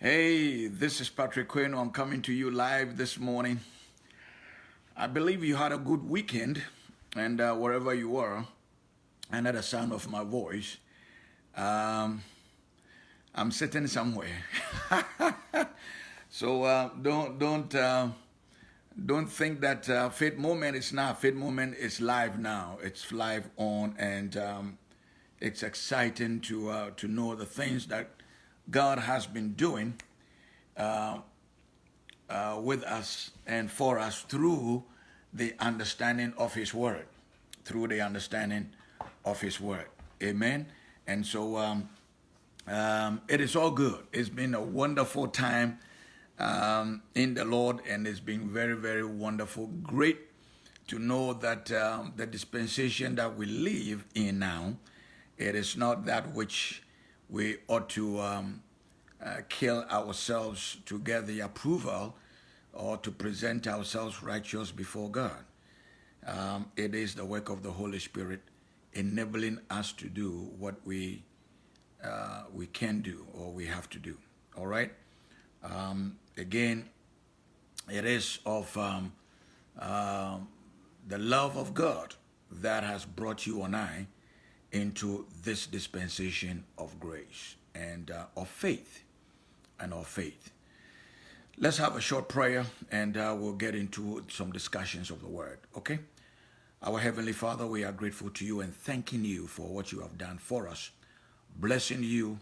Hey, this is Patrick Quinn. I'm coming to you live this morning. I believe you had a good weekend, and uh, wherever you are, and at the sound of my voice, um, I'm sitting somewhere. so uh, don't don't uh, don't think that uh, faith moment is not faith moment is live now. It's live on, and um, it's exciting to uh, to know the things that God has been doing uh, uh, with us and for us through the understanding of His Word, through the understanding of His Word. Amen. And so um, um, it is all good. It's been a wonderful time um, in the Lord, and it's been very, very wonderful. Great to know that um, the dispensation that we live in now, it is not that which we ought to um, uh, kill ourselves to get the approval or to present ourselves righteous before God. Um, it is the work of the Holy Spirit enabling us to do what we uh, we can do or we have to do. All right. Um, again, it is of um, uh, the love of God that has brought you and I into this dispensation of grace and uh, of faith and of faith. Let's have a short prayer and uh, we'll get into some discussions of the word, okay? Our Heavenly Father, we are grateful to you and thanking you for what you have done for us, blessing you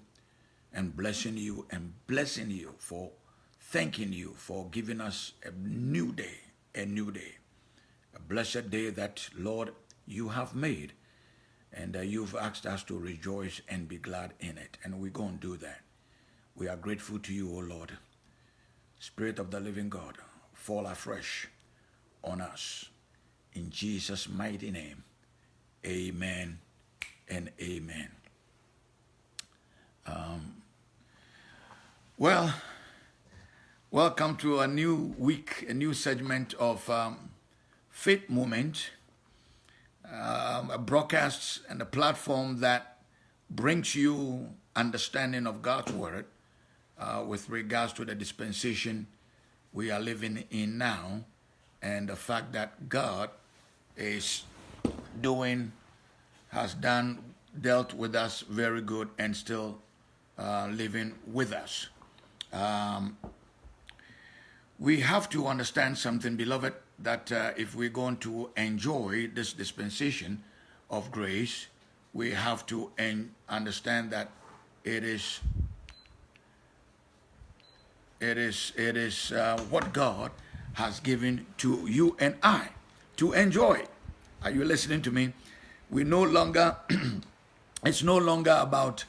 and blessing you and blessing you for thanking you for giving us a new day, a new day, a blessed day that, Lord, you have made and uh, you've asked us to rejoice and be glad in it. And we're going to do that. We are grateful to you, O Lord. Spirit of the living God, fall afresh on us. In Jesus' mighty name, amen and amen. Um, well, welcome to a new week, a new segment of um, Faith Moment, um, a broadcast and a platform that brings you understanding of God's Word uh, with regards to the dispensation we are living in now and the fact that God is doing, has done, dealt with us very good and still uh, living with us. Um, we have to understand something, beloved, that uh, if we're going to enjoy this dispensation of grace, we have to understand that it is it is, it is uh, what God has given to you and I to enjoy. Are you listening to me? We no longer, it's no longer about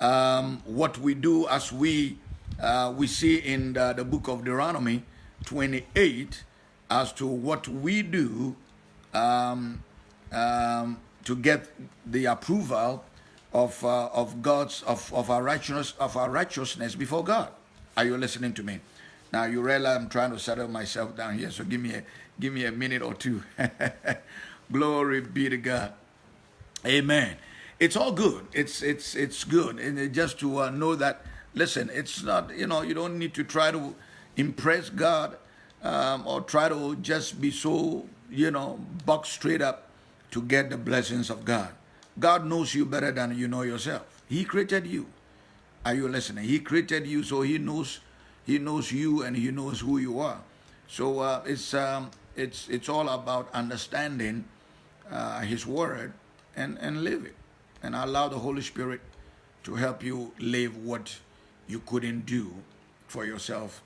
um, what we do as we, uh, we see in the, the, book of Deuteronomy 28 as to what we do um, um, to get the approval of, uh, of God's, of, of, our righteousness, of our righteousness before God. Are you listening to me? Now you realize I'm trying to settle myself down here, so give me a give me a minute or two. Glory be to God. Amen. It's all good. It's it's it's good, and just to uh, know that. Listen, it's not you know you don't need to try to impress God um, or try to just be so you know buck straight up to get the blessings of God. God knows you better than you know yourself. He created you. Are you listening? He created you, so he knows he knows you and he knows who you are. So uh, it's um, it's it's all about understanding uh, His word and and live it, and allow the Holy Spirit to help you live what you couldn't do for yourself.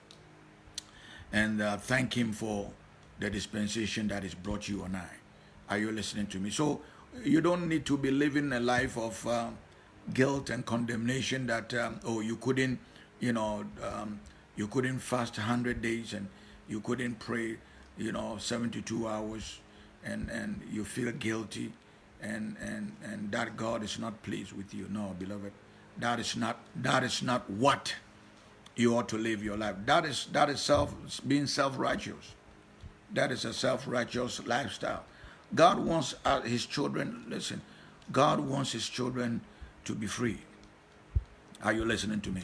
And uh, thank Him for the dispensation that has brought you and I. Are you listening to me? So you don't need to be living a life of uh, guilt and condemnation that um, oh you couldn't you know um, you couldn't fast 100 days and you couldn't pray you know 72 hours and and you feel guilty and and and that God is not pleased with you no beloved that is not that is not what you ought to live your life that is that is self being self-righteous that is a self-righteous lifestyle God wants uh, his children listen God wants his children to be free. Are you listening to me?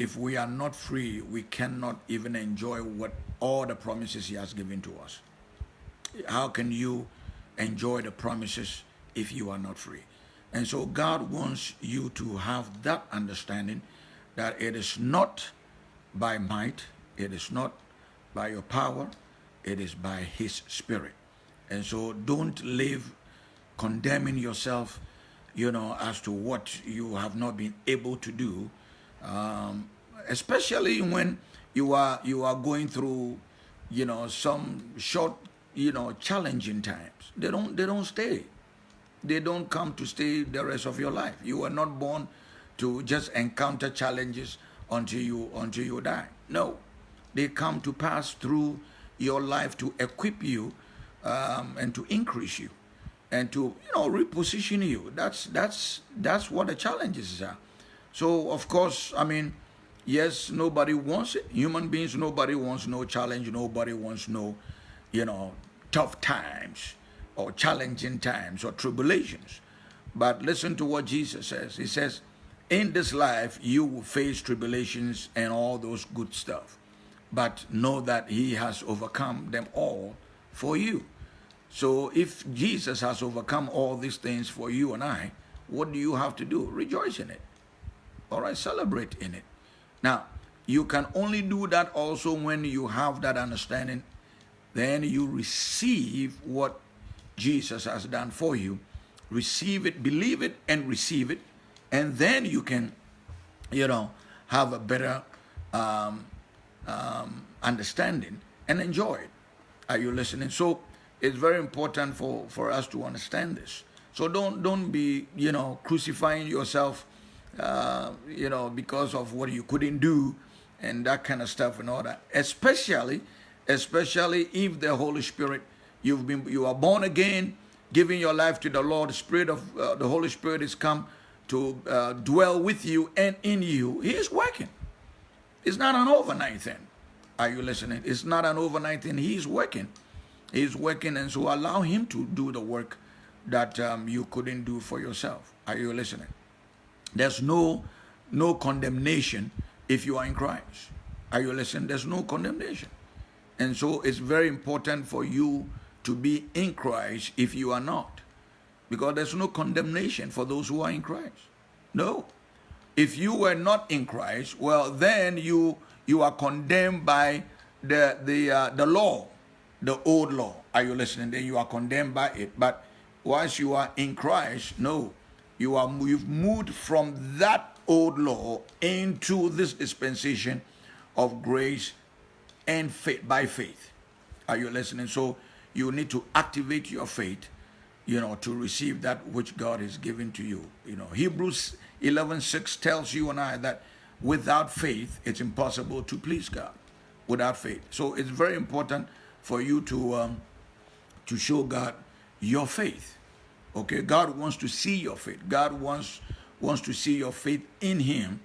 if we are not free, we cannot even enjoy what all the promises He has given to us. How can you enjoy the promises if you are not free? And so God wants you to have that understanding that it is not by might, it is not by your power, it is by His Spirit. And so don't live condemning yourself, you know, as to what you have not been able to do, um, especially when you are you are going through, you know, some short, you know, challenging times. They don't they don't stay. They don't come to stay the rest of your life. You are not born to just encounter challenges until you until you die. No, they come to pass through your life to equip you um, and to increase you and to you know reposition you. That's that's that's what the challenges are. So of course, I mean, yes, nobody wants it. Human beings, nobody wants no challenge. Nobody wants no, you know, tough times or challenging times or tribulations. But listen to what Jesus says. He says, in this life, you will face tribulations and all those good stuff. But know that he has overcome them all for you. So if Jesus has overcome all these things for you and I, what do you have to do? Rejoice in it. All right, celebrate in it. Now, you can only do that also when you have that understanding. Then you receive what Jesus has done for you. Receive it, believe it, and receive it. And then you can, you know, have a better um, um, understanding and enjoy it. Are you listening? So it's very important for, for us to understand this. So don't don't be you know crucifying yourself, uh, you know because of what you couldn't do, and that kind of stuff and all that. Especially, especially if the Holy Spirit you've been you are born again, giving your life to the Lord. The Spirit of uh, the Holy Spirit is come to uh, dwell with you and in you. He is working. It's not an overnight thing. Are you listening? It's not an overnight thing. He's working. He's working, and so allow Him to do the work that um, you couldn't do for yourself. Are you listening? There's no no condemnation if you are in Christ. Are you listening? There's no condemnation. And so it's very important for you to be in Christ if you are not. Because there's no condemnation for those who are in Christ. No. If you were not in Christ, well, then you you are condemned by the the uh, the law the old law. Are you listening? Then you are condemned by it. But once you are in Christ, no, you are you've moved from that old law into this dispensation of grace and faith by faith. Are you listening? So you need to activate your faith, you know, to receive that which God has given to you. You know, Hebrews 11:6 tells you and I that without faith it's impossible to please God. Without faith. So it's very important for you to um, to show God your faith. Okay, God wants to see your faith. God wants wants to see your faith in Him.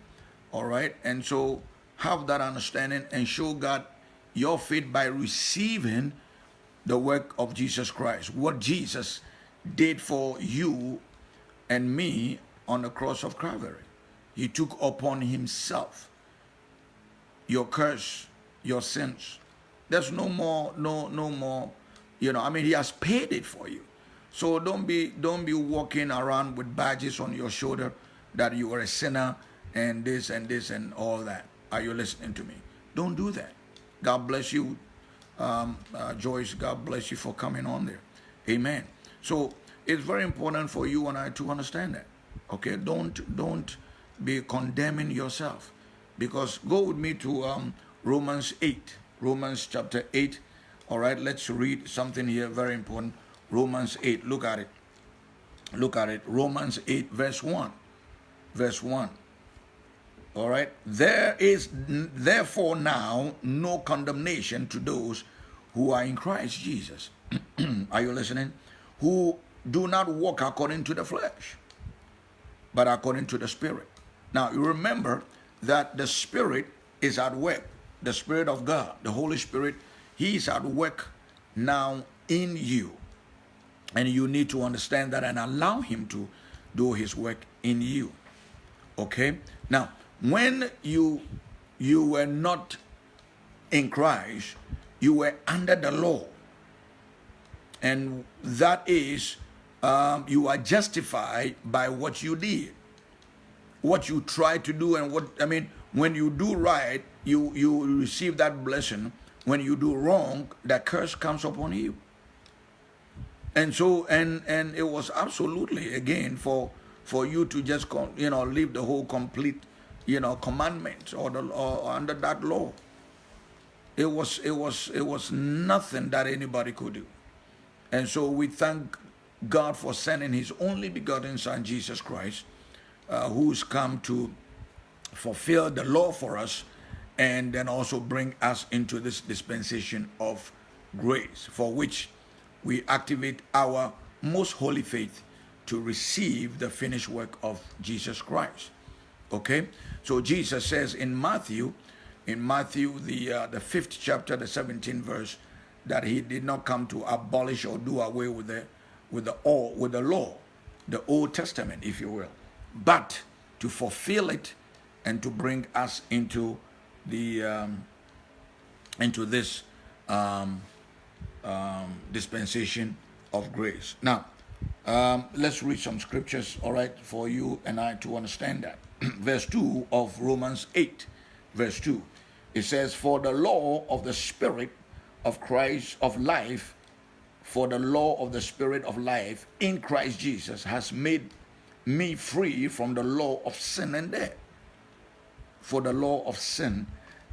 All right, and so have that understanding and show God your faith by receiving the work of Jesus Christ. What Jesus did for you and me on the cross of Calvary. He took upon himself your curse, your sins, there's no more, no, no more, you know, I mean, he has paid it for you. So don't be, don't be walking around with badges on your shoulder that you are a sinner and this and this and all that. Are you listening to me? Don't do that. God bless you, um, uh, Joyce. God bless you for coming on there. Amen. So it's very important for you and I to understand that. Okay, don't don't be condemning yourself, because go with me to um, Romans eight. Romans chapter 8. All right, let's read something here very important. Romans 8. Look at it. Look at it. Romans 8, verse 1. Verse 1. All right. There is therefore now no condemnation to those who are in Christ Jesus. are you listening? Who do not walk according to the flesh, but according to the Spirit. Now, you remember that the Spirit is at work the Spirit of God, the Holy Spirit, He is at work now in you. And you need to understand that and allow Him to do His work in you. Okay? Now, when you you were not in Christ, you were under the law. And that is, um, you are justified by what you did, what you tried to do, and what, I mean, when you do right, you, you receive that blessing. When you do wrong, that curse comes upon you. And so, and and it was absolutely again for for you to just you know live the whole complete you know commandments or the or under that law. It was it was it was nothing that anybody could do, and so we thank God for sending His only begotten Son Jesus Christ, uh, who's come to fulfill the law for us, and then also bring us into this dispensation of grace, for which we activate our most holy faith to receive the finished work of Jesus Christ. Okay? So Jesus says in Matthew, in Matthew, the, uh, the fifth chapter, the 17th verse, that he did not come to abolish or do away with the, with the, all, with the law, the Old Testament, if you will, but to fulfill it and to bring us into the um, into this um, um, dispensation of grace. Now, um, let's read some scriptures, all right, for you and I to understand that. verse 2 of Romans 8, verse 2. It says, For the law of the Spirit of Christ of life, for the law of the Spirit of life in Christ Jesus has made me free from the law of sin and death. For the law of sin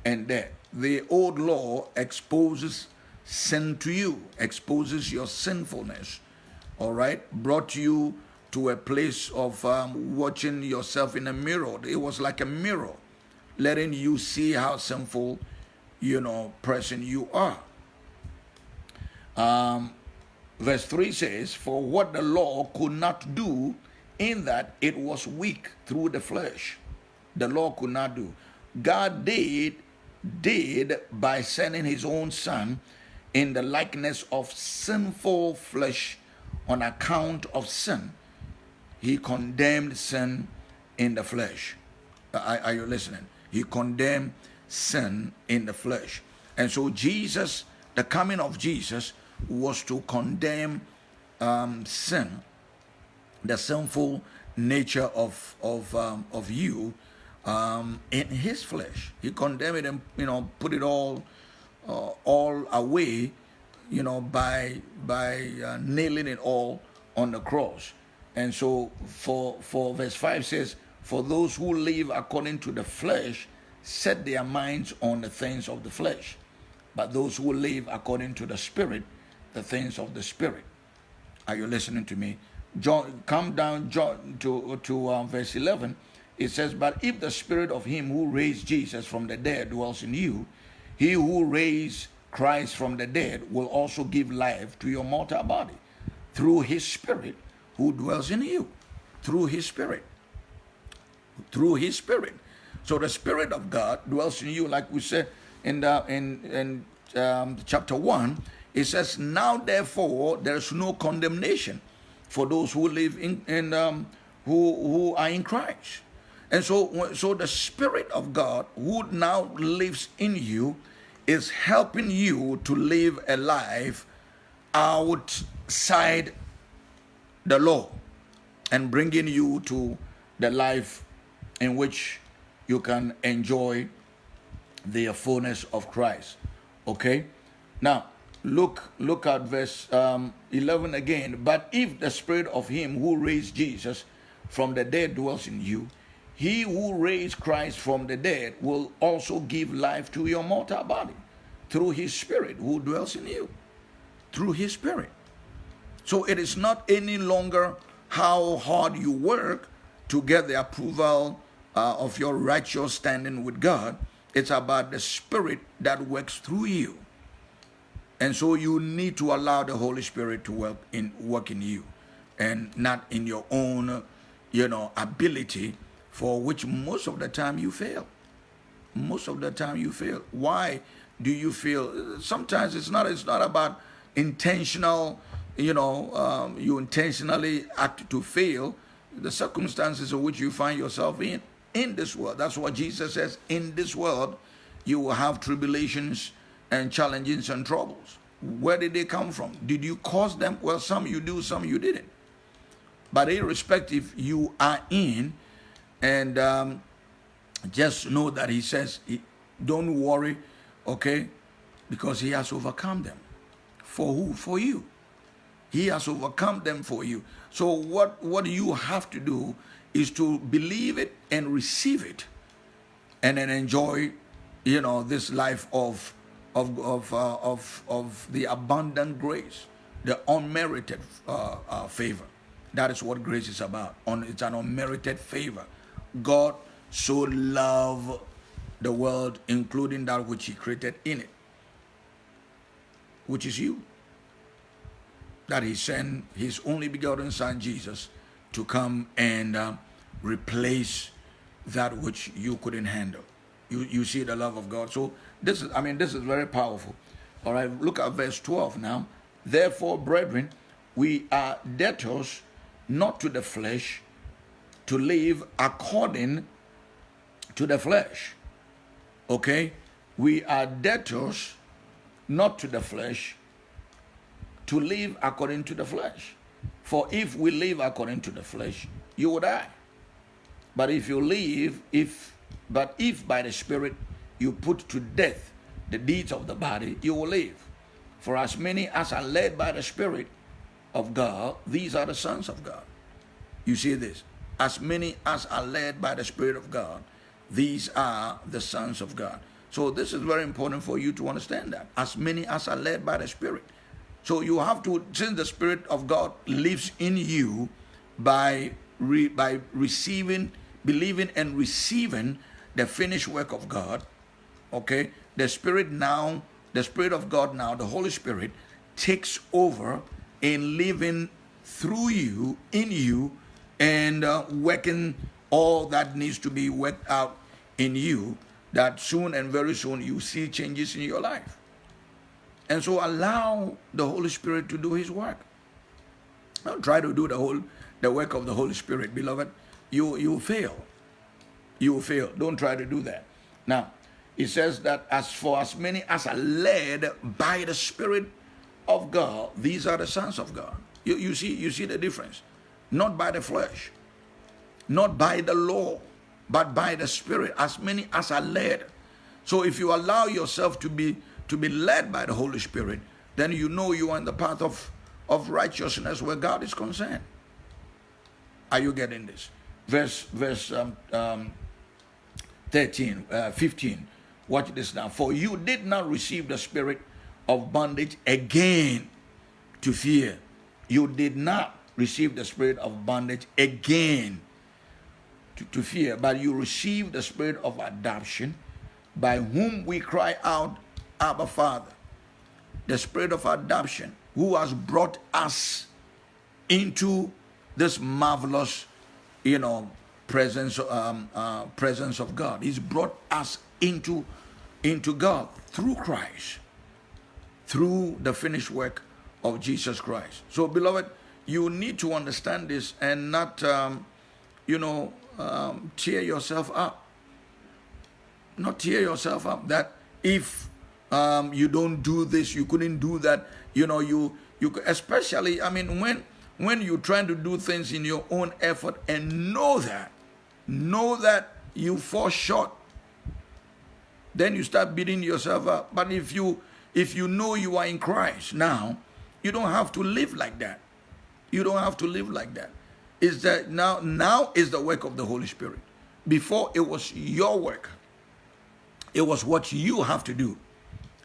and death. The old law exposes sin to you, exposes your sinfulness, all right, brought you to a place of um, watching yourself in a mirror. It was like a mirror, letting you see how sinful, you know, person you are. Um, verse 3 says, For what the law could not do, in that it was weak through the flesh, the law could not do. God did, did by sending his own son in the likeness of sinful flesh on account of sin. He condemned sin in the flesh. Are, are, you listening? He condemned sin in the flesh. And so Jesus, the coming of Jesus was to condemn um, sin, the sinful nature of, of, um, of you um, in his flesh. He condemned it and, you know, put it all uh, all away, you know, by by uh, nailing it all on the cross. And so, for for verse five says, "For those who live according to the flesh set their minds on the things of the flesh, but those who live according to the Spirit, the things of the Spirit." Are you listening to me? John, come down John, to to uh, verse eleven. It says, "But if the Spirit of Him who raised Jesus from the dead dwells in you," He who raised Christ from the dead will also give life to your mortal body through his spirit who dwells in you. Through his spirit. Through his spirit. So the spirit of God dwells in you, like we said in the in in um, chapter one. It says, "Now therefore there is no condemnation for those who live in in um, who who are in Christ." And so, so the Spirit of God who now lives in you is helping you to live a life outside the law and bringing you to the life in which you can enjoy the fullness of Christ. Okay? Now, look look at verse um, 11 again. But if the spirit of him who raised Jesus from the dead dwells in you, he who raised Christ from the dead will also give life to your mortal body through his spirit who dwells in you. Through his spirit. So it is not any longer how hard you work to get the approval uh, of your righteous standing with God. It's about the spirit that works through you. And so you need to allow the Holy Spirit to work in work in you and not in your own, you know, ability for which most of the time you fail. Most of the time you fail. Why do you feel? Sometimes it's not. It's not about intentional. You know, um, you intentionally act to fail. The circumstances in which you find yourself in. in this world. That's what Jesus says. In this world, you will have tribulations and challenges and troubles. Where did they come from? Did you cause them? Well, some you do, some you didn't. But irrespective, you are in, and um, just know that He says, don't worry, okay, because He has overcome them. For who? For you. He has overcome them for you. So what, what you have to do is to believe it and receive it and then enjoy, you know, this life of of of uh, of, of the abundant grace, the unmerited uh, uh, favor. That is what grace is about. On it's an unmerited favor. God so loved the world, including that which He created in it, which is you. That He sent His only begotten Son Jesus to come and uh, replace that which you couldn't handle. You you see the love of God. So this is I mean this is very powerful. All right, look at verse 12 now. Therefore, brethren, we are debtors not to the flesh to live according to the flesh. Okay? We are debtors not to the flesh to live according to the flesh. For if we live according to the flesh, you will die. But if you live, if but if by the Spirit you put to death the deeds of the body, you will live. For as many as are led by the Spirit of God, these are the sons of God. You see this? As many as are led by the Spirit of God, these are the sons of God. So this is very important for you to understand that. As many as are led by the Spirit. So you have to, since the Spirit of God lives in you by, re, by receiving, believing and receiving the finished work of God, okay, the Spirit now, the Spirit of God now, the Holy Spirit takes over in living through you, in you, and uh, working all that needs to be worked out in you that soon and very soon you see changes in your life. And so allow the Holy Spirit to do his work. Don't try to do the whole the work of the Holy Spirit, beloved. You you fail. You will fail. Don't try to do that. Now, it says that as for as many as are led by the Spirit of God, these are the sons of God. You, you see, you see the difference not by the flesh, not by the law, but by the Spirit, as many as are led. So if you allow yourself to be to be led by the Holy Spirit, then you know you are in the path of, of righteousness where God is concerned. Are you getting this? Verse verse um, um, 13, uh, 15. Watch this now. For you did not receive the spirit of bondage again to fear. You did not receive the spirit of bondage again to, to fear, but you received the spirit of adoption by whom we cry out, Abba Father. The spirit of adoption who has brought us into this marvelous, you know, presence, um, uh, presence of God. He's brought us into, into God through Christ, through the finished work of Jesus Christ. So, beloved, you need to understand this and not, um, you know, um, tear yourself up. Not tear yourself up that if um, you don't do this, you couldn't do that. You know, you you especially. I mean, when when you're trying to do things in your own effort and know that, know that you fall short, then you start beating yourself up. But if you if you know you are in Christ now, you don't have to live like that. You don't have to live like that. Is that now now is the work of the Holy Spirit. Before it was your work. It was what you have to do.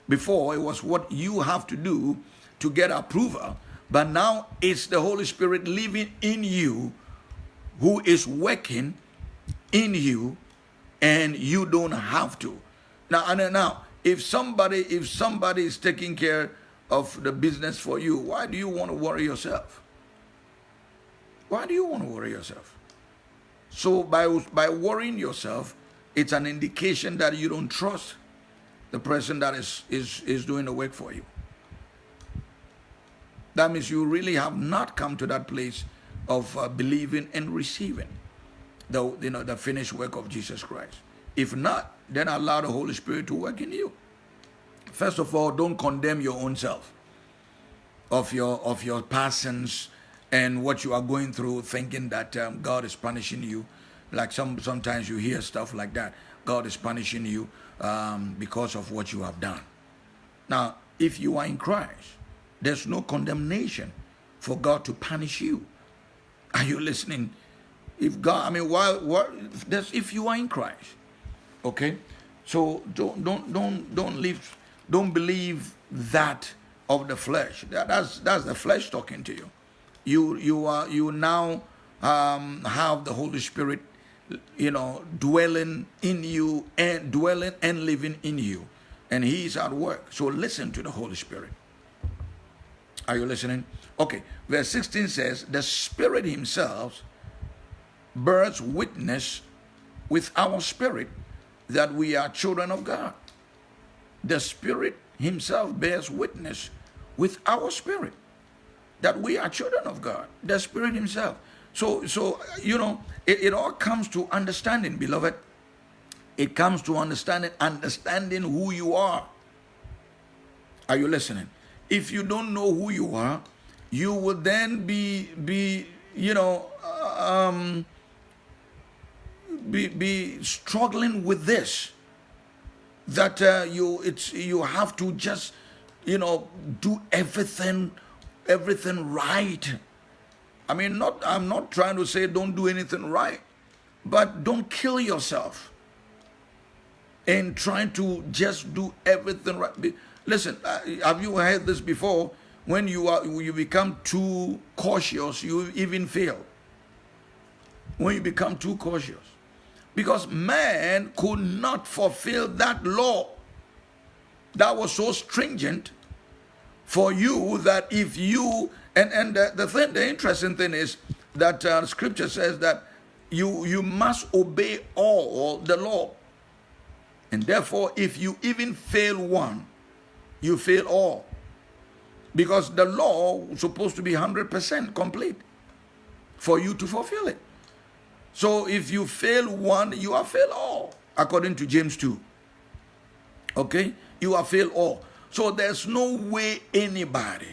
Before it was what you have to do to get approval. But now it's the Holy Spirit living in you who is working in you and you don't have to. Now and now if somebody if somebody is taking care of the business for you, why do you want to worry yourself? Why do you want to worry yourself? So by, by worrying yourself, it's an indication that you don't trust the person that is, is, is doing the work for you. That means you really have not come to that place of uh, believing and receiving. The you know the finished work of Jesus Christ. If not, then allow the Holy Spirit to work in you. First of all, don't condemn your own self of your of your passions and what you are going through, thinking that um, God is punishing you. Like some sometimes you hear stuff like that. God is punishing you um, because of what you have done. Now, if you are in Christ, there's no condemnation for God to punish you. Are you listening? If God, I mean, why? What? That's if you are in Christ. Okay, so don't don't don't don't live, don't believe that of the flesh. That, that's that's the flesh talking to you. You you are you now um, have the Holy Spirit, you know, dwelling in you and dwelling and living in you, and He is at work. So listen to the Holy Spirit. Are you listening? Okay, verse 16 says, The Spirit Himself bears witness with our spirit that we are children of God. The Spirit Himself bears witness with our spirit that we are children of God. The Spirit Himself. So, so you know, it, it all comes to understanding, beloved. It comes to understanding, understanding who you are. Are you listening? If you don't know who you are, you will then be be you know um, be be struggling with this that uh, you it's you have to just you know do everything everything right. I mean not i'm not trying to say don't do anything right but don't kill yourself in trying to just do everything right. Listen uh, have you heard this before? When you are you become too cautious you even fail. When you become too cautious because man could not fulfill that law that was so stringent for you that if you and and the, the thing the interesting thing is that uh, scripture says that you you must obey all the law. And therefore if you even fail one you fail all. Because the law was supposed to be 100% complete for you to fulfill it so if you fail one, you have failed all, according to James 2. Okay? You have failed all. So there's no way anybody,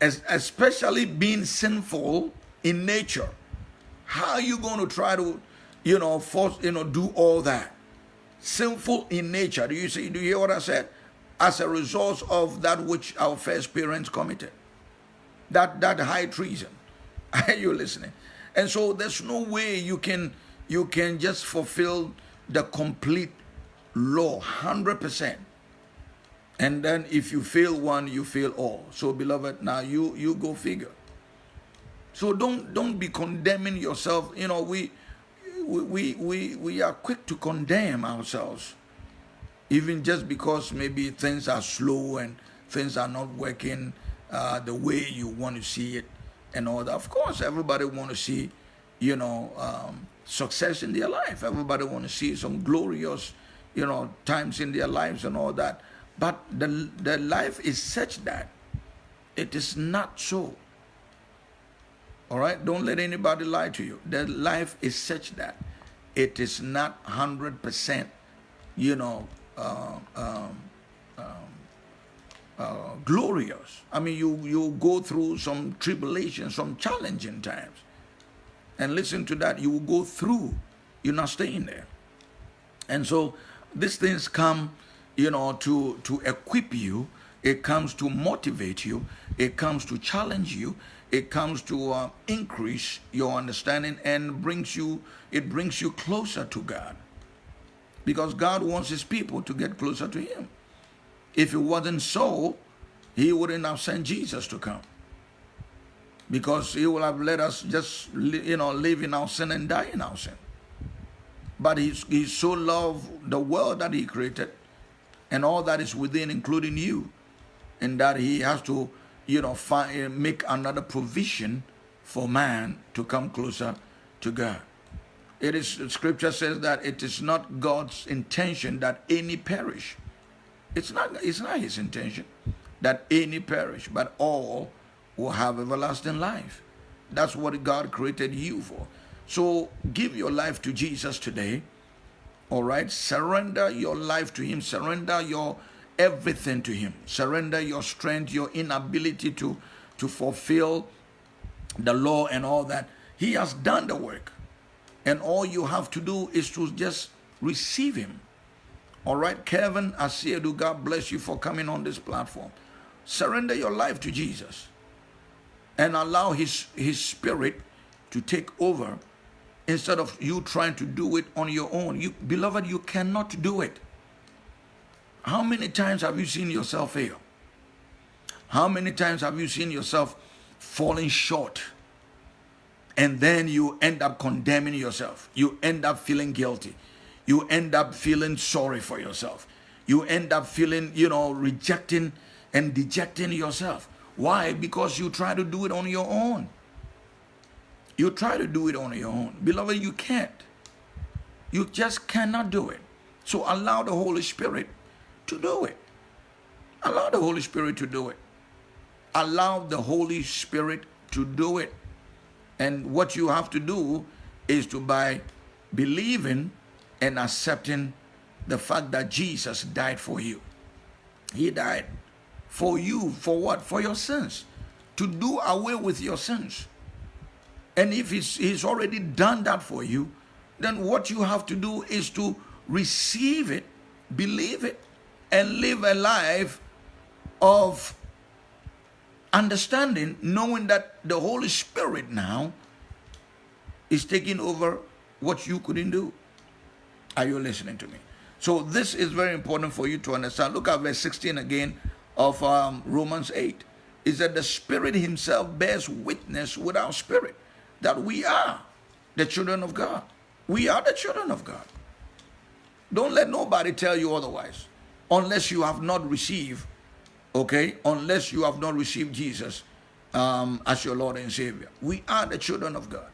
especially being sinful in nature, how are you going to try to, you know, force, you know, do all that? Sinful in nature. Do you see? Do you hear what I said? As a result of that which our first parents committed, that that high treason. Are you listening? And so there's no way you can you can just fulfill the complete law 100%. And then if you fail one, you fail all. So beloved, now you you go figure. So don't don't be condemning yourself. You know, we we we we are quick to condemn ourselves. Even just because maybe things are slow and things are not working uh, the way you want to see it and all that. Of course, everybody want to see, you know, um, success in their life. Everybody want to see some glorious, you know, times in their lives and all that. But the, the life is such that it is not so. All right? Don't let anybody lie to you. The life is such that it is not 100%, you know, uh, um, um, uh, glorious. I mean, you, you go through some tribulations, some challenging times. And listen to that, you will go through. You're not staying there. And so these things come, you know, to, to equip you. It comes to motivate you. It comes to challenge you. It comes to uh, increase your understanding and brings you, it brings you closer to God. Because God wants his people to get closer to him. If it wasn't so, he wouldn't have sent Jesus to come. Because he would have let us just, you know, live in our sin and die in our sin. But he, he so loved the world that he created and all that is within, including you, and that he has to, you know, find, make another provision for man to come closer to God. It is, scripture says that it is not God's intention that any perish it's not, it's not his intention that any perish, but all will have everlasting life. That's what God created you for. So give your life to Jesus today. All right. Surrender your life to Him. Surrender your everything to Him. Surrender your strength, your inability to, to fulfill the law and all that. He has done the work. And all you have to do is to just receive Him. All right, Kevin Asiedu, God bless you for coming on this platform. Surrender your life to Jesus and allow His, His Spirit to take over instead of you trying to do it on your own. You, beloved, you cannot do it. How many times have you seen yourself fail? How many times have you seen yourself falling short? And then you end up condemning yourself. You end up feeling guilty. You end up feeling sorry for yourself. You end up feeling, you know, rejecting and dejecting yourself. Why? Because you try to do it on your own. You try to do it on your own. Beloved, you can't. You just cannot do it. So allow the Holy Spirit to do it. Allow the Holy Spirit to do it. Allow the Holy Spirit to do it. And what you have to do is to by believing and accepting the fact that Jesus died for you. He died for you. For what? For your sins. To do away with your sins. And if he's, he's already done that for you, then what you have to do is to receive it, believe it, and live a life of understanding, knowing that the Holy Spirit now is taking over what you couldn't do. Are you listening to me? So this is very important for you to understand. Look at verse 16 again of um, Romans 8. Is that the Spirit Himself bears witness with our spirit that we are the children of God. We are the children of God. Don't let nobody tell you otherwise. Unless you have not received, okay, unless you have not received Jesus um, as your Lord and Savior. We are the children of God.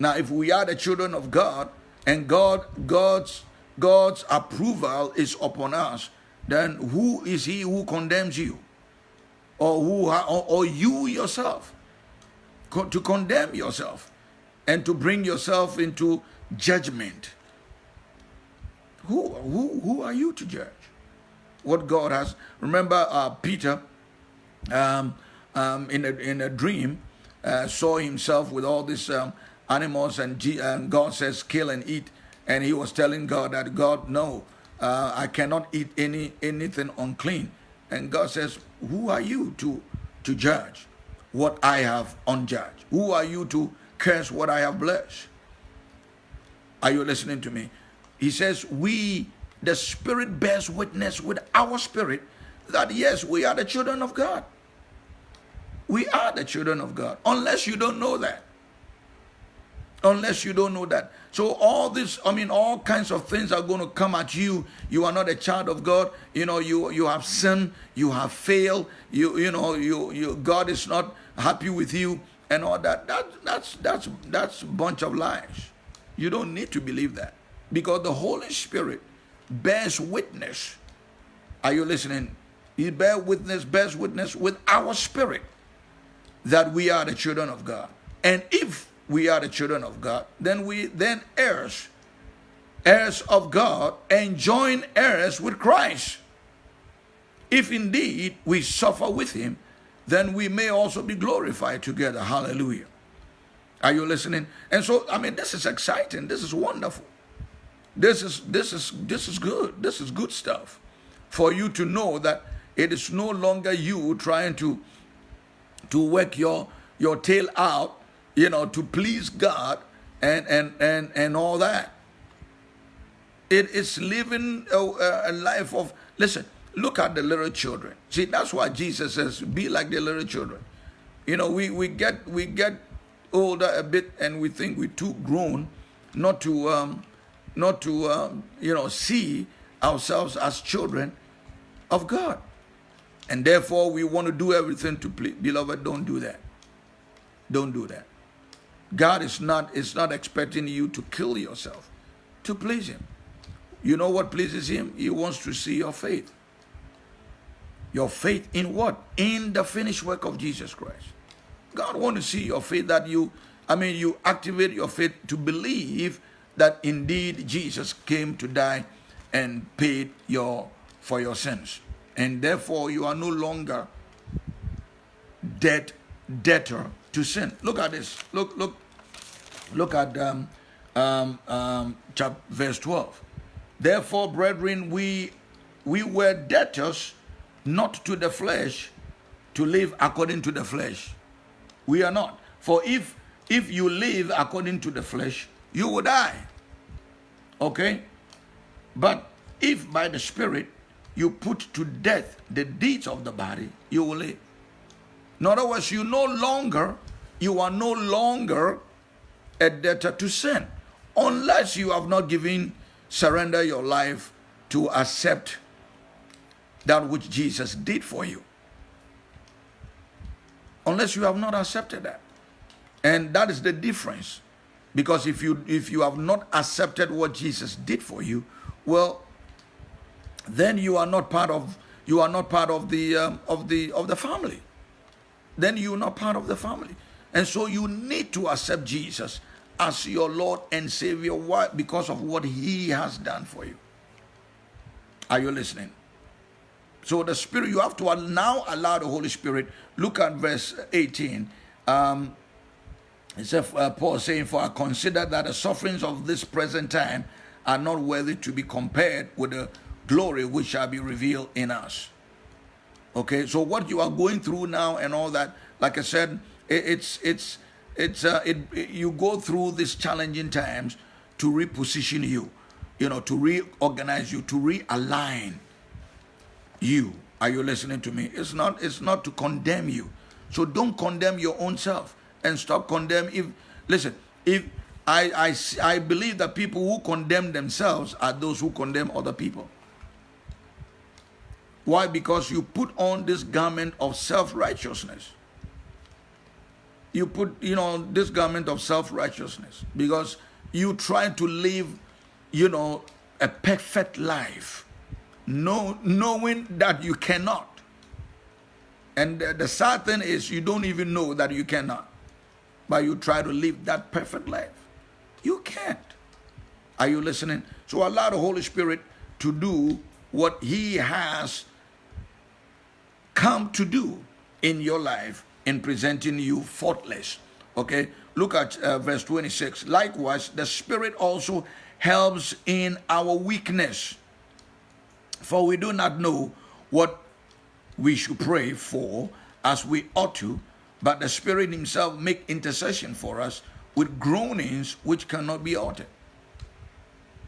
Now, if we are the children of God and God, God's, God's approval is upon us, then who is he who condemns you? Or who or, or you yourself? to condemn yourself and to bring yourself into judgment. Who, who, who are you to judge? What God has. Remember, uh, Peter, um, um, in, a, in a dream, uh, saw himself with all this um, animals, and, G and God says, kill and eat. And he was telling God that, God, no, uh, I cannot eat any anything unclean. And God says, who are you to, to judge? what I have unjudged? Who are you to curse what I have blessed? Are you listening to me? He says, We, the Spirit bears witness with our spirit that yes, we are the children of God. We are the children of God, unless you don't know that unless you don't know that. So all this, I mean, all kinds of things are going to come at you. You are not a child of God. You know, you you have sinned, you have failed. You you know, you you God is not happy with you and all that. That that's that's that's a bunch of lies. You don't need to believe that because the Holy Spirit bears witness. Are you listening? He bears witness, bears witness with our spirit that we are the children of God. And if we are the children of God, then we then heirs, heirs of God, and join heirs with Christ. If indeed we suffer with him, then we may also be glorified together. Hallelujah. Are you listening? And so, I mean, this is exciting. This is wonderful. This is this is this is good. This is good stuff. For you to know that it is no longer you trying to to work your your tail out you know, to please God and and and and all that. It is living a, a life of listen. Look at the little children. See, that's why Jesus says, "Be like the little children." You know, we we get we get older a bit, and we think we're too grown, not to um, not to um, you know see ourselves as children of God, and therefore we want to do everything to please. Beloved, don't do that. Don't do that. God is not, is not expecting you to kill yourself to please him. You know what pleases him? He wants to see your faith. Your faith in what? In the finished work of Jesus Christ. God wants to see your faith that you I mean, you activate your faith to believe that indeed Jesus came to die and paid your for your sins. And therefore you are no longer debt debtor to sin. Look at this. Look, look, look at um, um, um, chapter, verse 12. Therefore, brethren, we we were debtors not to the flesh to live according to the flesh. We are not. For if if you live according to the flesh, you will die. Okay? But if by the Spirit you put to death the deeds of the body, you will live. In other words, you no longer, you are no longer a debtor to sin, unless you have not given, surrender your life to accept that which Jesus did for you. Unless you have not accepted that. And that is the difference. Because if you if you have not accepted what Jesus did for you, well, then you are not part of you are not part of the um, of the of the family. Then you're not part of the family, and so you need to accept Jesus as your Lord and Savior. Why? Because of what He has done for you. Are you listening? So the Spirit, you have to now allow the Holy Spirit. Look at verse 18. Um, it's a, uh, Paul saying, For I consider that the sufferings of this present time are not worthy to be compared with the glory which shall be revealed in us. Okay, so what you are going through now and all that, like I said, it, it's it's it's uh, it, it, you go through these challenging times to reposition you, you know, to reorganize you, to realign you. Are you listening to me? It's not it's not to condemn you. So don't condemn your own self and stop condemn if listen if I, I, I believe that people who condemn themselves are those who condemn other people. Why? Because you put on this garment of self-righteousness. You put, you know, this garment of self-righteousness because you try to live, you know, a perfect life, know, knowing that you cannot. And the, the sad thing is you don't even know that you cannot but you try to live that perfect life. You can't. Are you listening? So allow the Holy Spirit to do what He has come to do in your life in presenting you faultless. Okay? Look at uh, verse 26. Likewise, the Spirit also helps in our weakness. For we do not know what we should pray for as we ought to but the Spirit Himself make intercession for us with groanings which cannot be uttered.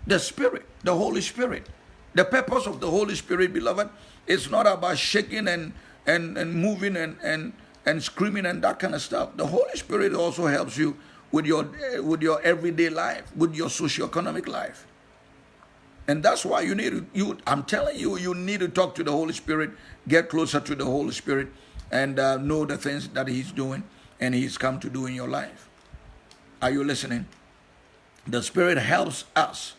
The Spirit, the Holy Spirit. The purpose of the Holy Spirit, beloved, is not about shaking and and, and moving and, and and screaming and that kind of stuff. The Holy Spirit also helps you with your with your everyday life, with your socio-economic life. And that's why you need to, you I'm telling you, you need to talk to the Holy Spirit, get closer to the Holy Spirit and uh, know the things that He's doing and He's come to do in your life. Are you listening? The Spirit helps us.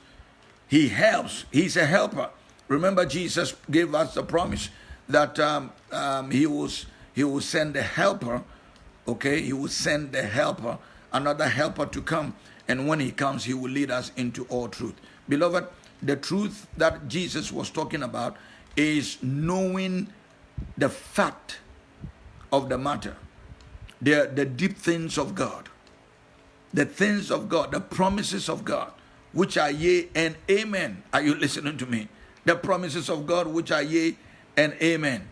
He helps. He's a helper. Remember, Jesus gave us the promise that um, um, He was He will send the helper. Okay, He will send the helper, another helper to come, and when He comes, He will lead us into all truth. Beloved, the truth that Jesus was talking about is knowing the fact of the matter. The, the deep things of God. The things of God, the promises of God, which are yea and amen. Are you listening to me? The promises of God, which are yea and amen.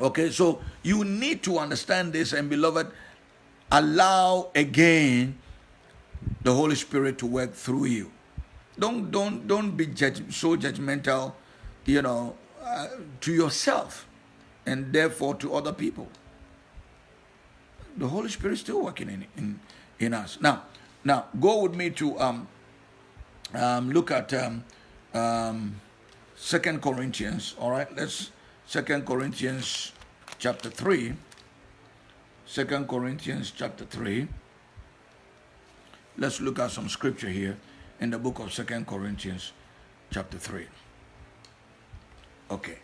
Okay, so you need to understand this, and beloved, allow again the Holy Spirit to work through you. Don't don't don't be judge, so judgmental, you know, uh, to yourself and therefore to other people. The Holy Spirit is still working in, in, in us. Now, now go with me to um, um, look at um, um, Second Corinthians. All right, let's Second Corinthians chapter three. Second Corinthians chapter three. Let's look at some scripture here in the book of Second Corinthians chapter three. Okay.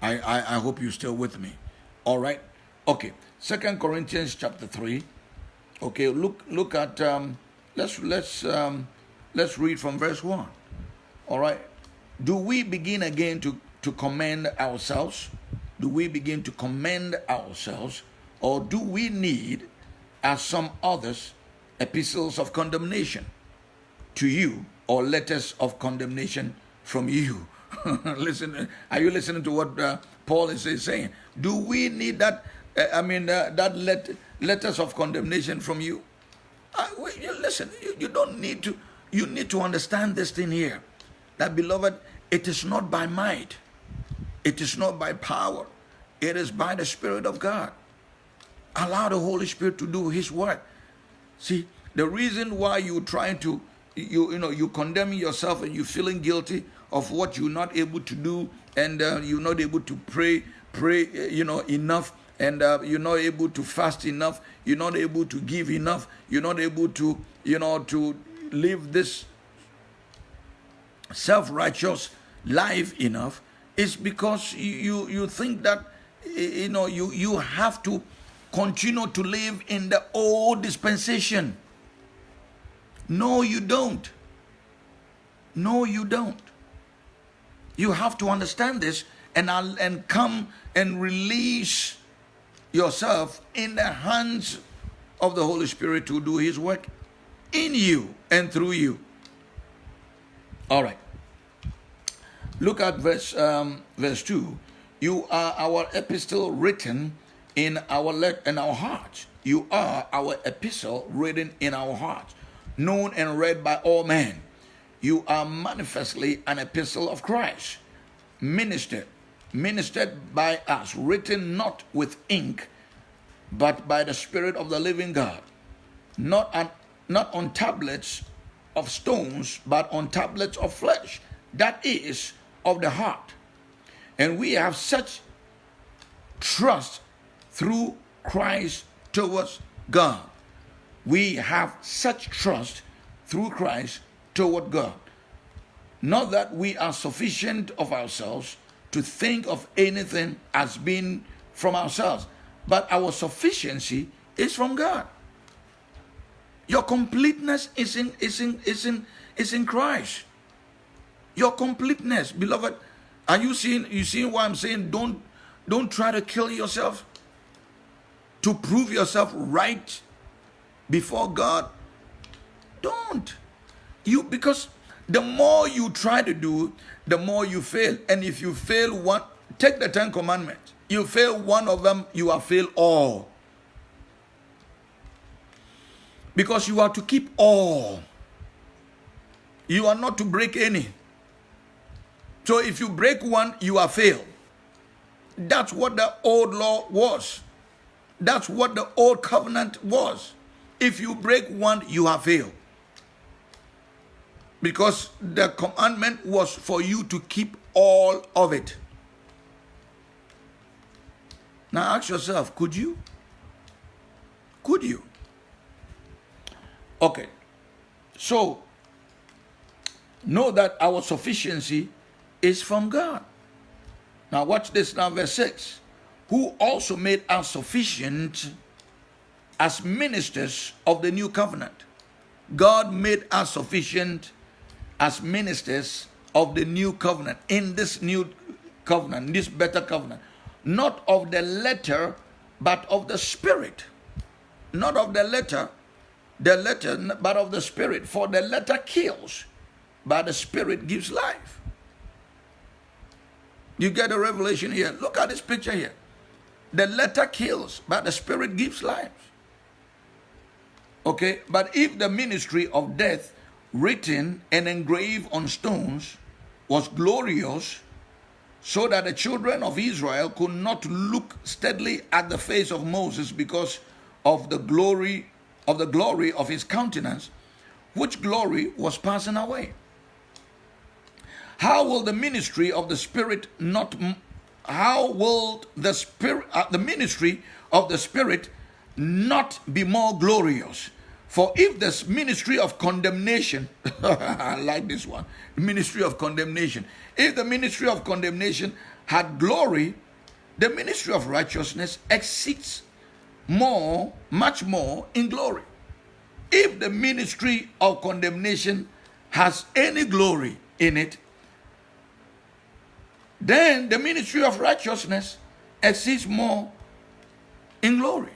I, I, I hope you're still with me. All right. Okay. Second Corinthians chapter 3. Okay, look look at um, let's let's um, let's read from verse one. All right. Do we begin again to to commend ourselves? Do we begin to commend ourselves, or do we need, as some others, epistles of condemnation to you or letters of condemnation from you? Listen, are you listening to what uh, Paul is saying? Do we need that? Uh, I mean, uh, that let, letters of condemnation from you? Uh, wait, listen, you, you don't need to. You need to understand this thing here. That beloved, it is not by might, it is not by power, it is by the Spirit of God. Allow the Holy Spirit to do His work. See, the reason why you're trying to, you you know, you're condemning yourself and you're feeling guilty of what you're not able to do, and uh, you're not able to pray, pray, uh, you know, enough, and uh, you're not able to fast enough, you're not able to give enough, you're not able to, you know, to live this self-righteous life enough, is because you you think that you know you you have to continue to live in the old dispensation. No, you don't. No, you don't. You have to understand this and, I'll and come and release yourself in the hands of the Holy Spirit to do His work in you and through you. All right. Look at verse um, verse two. You are our epistle written in our let in our hearts. You are our epistle written in our hearts, known and read by all men. You are manifestly an epistle of Christ, ministered, ministered by us, written not with ink, but by the Spirit of the living God, not on, not on tablets of stones, but on tablets of flesh, that is, of the heart. And we have such trust through Christ towards God. We have such trust through Christ toward God. Not that we are sufficient of ourselves to think of anything as being from ourselves, but our sufficiency is from God. Your completeness is in, is in, is in, is in Christ. Your completeness, beloved. Are you seeing you seeing why I'm saying don't don't try to kill yourself to prove yourself right before God? Don't. You because the more you try to do, the more you fail. And if you fail one, take the Ten Commandments. You fail one of them, you have failed all. Because you are to keep all. You are not to break any. So if you break one, you are failed. That's what the old law was. That's what the old covenant was. If you break one, you have failed. Because the commandment was for you to keep all of it. Now ask yourself, could you? Could you? Okay. So, know that our sufficiency is from God. Now watch this now, verse 6. Who also made us sufficient as ministers of the new covenant. God made us sufficient as ministers of the new covenant, in this new covenant, this better covenant, not of the letter, but of the spirit. Not of the letter, the letter, but of the spirit. For the letter kills, but the spirit gives life. You get a revelation here. Look at this picture here. The letter kills, but the spirit gives life. Okay, but if the ministry of death written and engraved on stones was glorious, so that the children of Israel could not look steadily at the face of Moses because of the glory of the glory of his countenance, which glory was passing away. How will the ministry of the Spirit not? How will the spirit, uh, the ministry of the Spirit, not be more glorious? For if this ministry of condemnation, I like this one, ministry of condemnation. If the ministry of condemnation had glory, the ministry of righteousness exceeds more, much more in glory. if the ministry of condemnation has any glory in it, then the ministry of righteousness exceeds more in glory.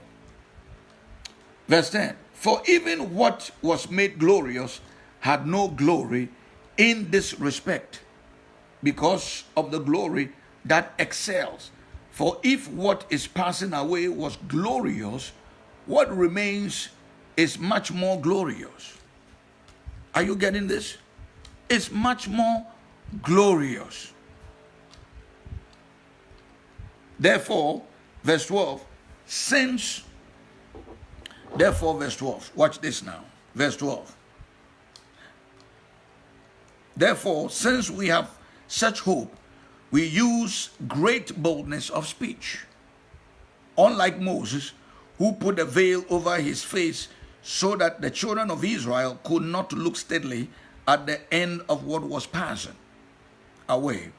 Verse 10 For even what was made glorious had no glory in this respect, because of the glory that excels. For if what is passing away was glorious, what remains is much more glorious. Are you getting this? It's much more glorious. Therefore, verse 12, since, therefore, verse 12, watch this now, verse 12. Therefore, since we have such hope, we use great boldness of speech. Unlike Moses, who put a veil over his face so that the children of Israel could not look steadily at the end of what was passing away,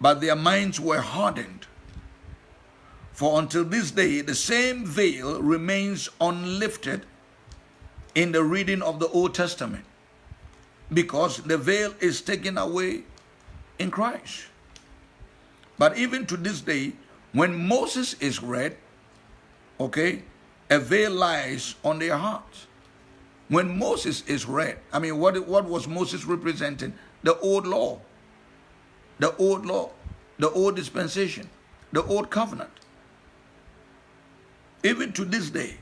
but their minds were hardened. For until this day, the same veil remains unlifted in the reading of the Old Testament because the veil is taken away in Christ. But even to this day, when Moses is read, okay, a veil lies on their hearts. When Moses is read, I mean, what, what was Moses representing? The old law, the old law, the old dispensation, the old covenant. Even to this day,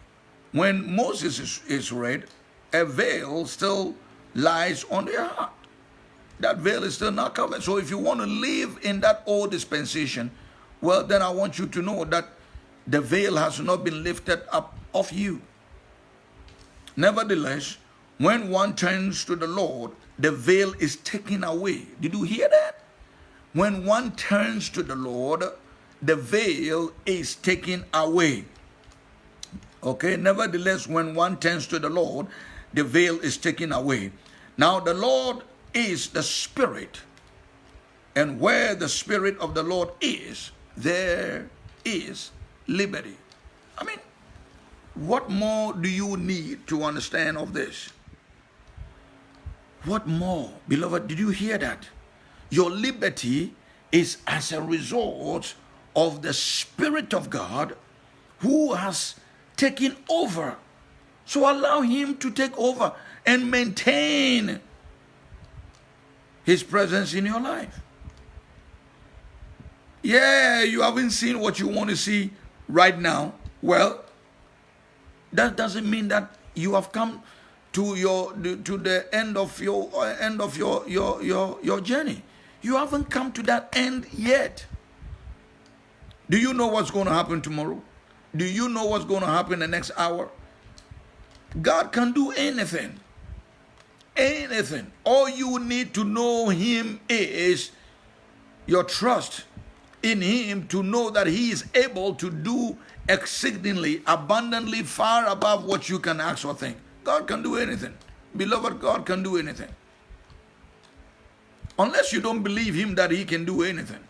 when Moses is, is read, a veil still lies on their heart. That veil is still not covered. So if you want to live in that old dispensation, well, then I want you to know that the veil has not been lifted up of you. Nevertheless, when one turns to the Lord, the veil is taken away. Did you hear that? When one turns to the Lord, the veil is taken away. Okay, nevertheless, when one turns to the Lord, the veil is taken away. Now, the Lord is the Spirit, and where the Spirit of the Lord is, there is liberty. I mean, what more do you need to understand of this? What more? Beloved, did you hear that? Your liberty is as a result of the Spirit of God who has taken over. So allow Him to take over and maintain His presence in your life. Yeah, you haven't seen what you want to see right now. Well, that doesn't mean that you have come to your to the end of your end of your your your your journey. You haven't come to that end yet. Do you know what's going to happen tomorrow? Do you know what's going to happen in the next hour? God can do anything. Anything. All you need to know Him is your trust in Him to know that He is able to do exceedingly, abundantly, far above what you can ask or think. God can do anything. Beloved, God can do anything. Unless you don't believe Him that He can do anything.